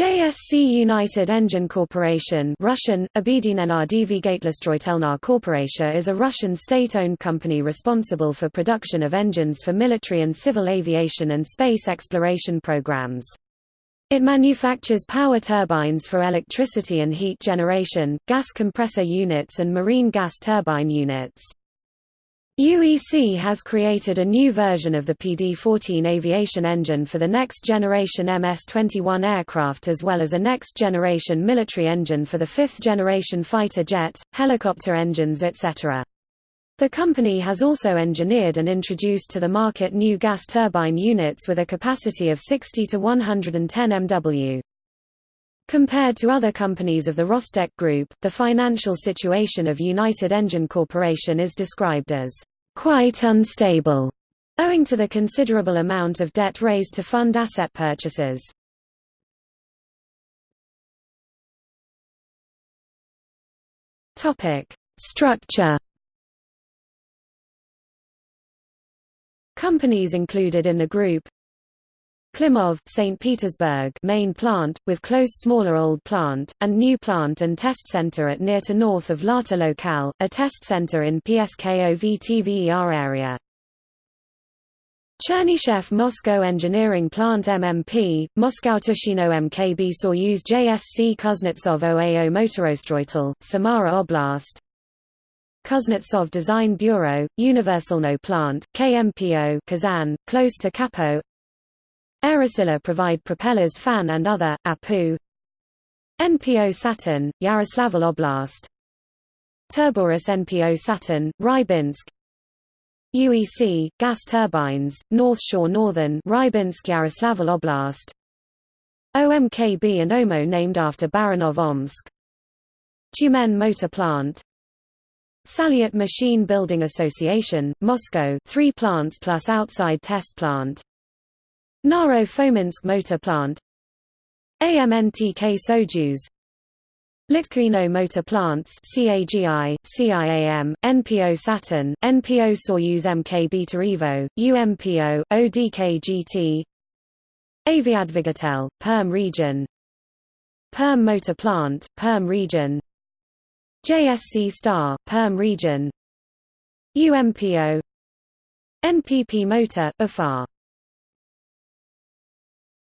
JSC United Engine Corporation Russian, Corporatia is a Russian state-owned company responsible for production of engines for military and civil aviation and space exploration programs. It manufactures power turbines for electricity and heat generation, gas compressor units and marine gas turbine units. UEC has created a new version of the PD-14 aviation engine for the next-generation MS-21 aircraft as well as a next-generation military engine for the fifth-generation fighter jet, helicopter engines etc. The company has also engineered and introduced to the market new gas turbine units with a capacity of 60 to 110 MW. Compared to other companies of the Rostec Group, the financial situation of United Engine Corporation is described as quite unstable, owing to the considerable amount of debt raised to fund asset purchases. Structure. Companies included in the group Klimov, St. Petersburg main plant, with close smaller old plant, and new plant and test center at near to north of Lata Locale, a test center in PSKOV-TVER area. Chernyshev Moscow Engineering Plant MMP, Moscow Tushino MKB Soyuz JSC Kuznetsov OAO Motorostroitel, Samara Oblast Kuznetsov Design Bureau, Universalno Plant, KMPO Kazan, close to Kapo Aerosila provide propellers fan and other, APU NPO Saturn, Yaroslavl Oblast. Turborus NPO Saturn, Rybinsk. UEC, gas turbines, North Shore Northern Rybinsk Yaroslavl Oblast. OMKB and OMO named after Baranov Omsk. Tyumen Motor Plant. Salyut Machine Building Association, Moscow three plants plus outside test plant Naro-Fominsk Motor Plant. AMNTK Soyuz. Litkino Motor Plants CAGI, CIAM, NPO Saturn, NPO Soyuz MK Beta Evo, UMPO, ODKGT Aviadvigatel, Perm region. Perm Motor Plant, Perm region. JSC Star, Perm region. UMPO NPP Motor, Ufa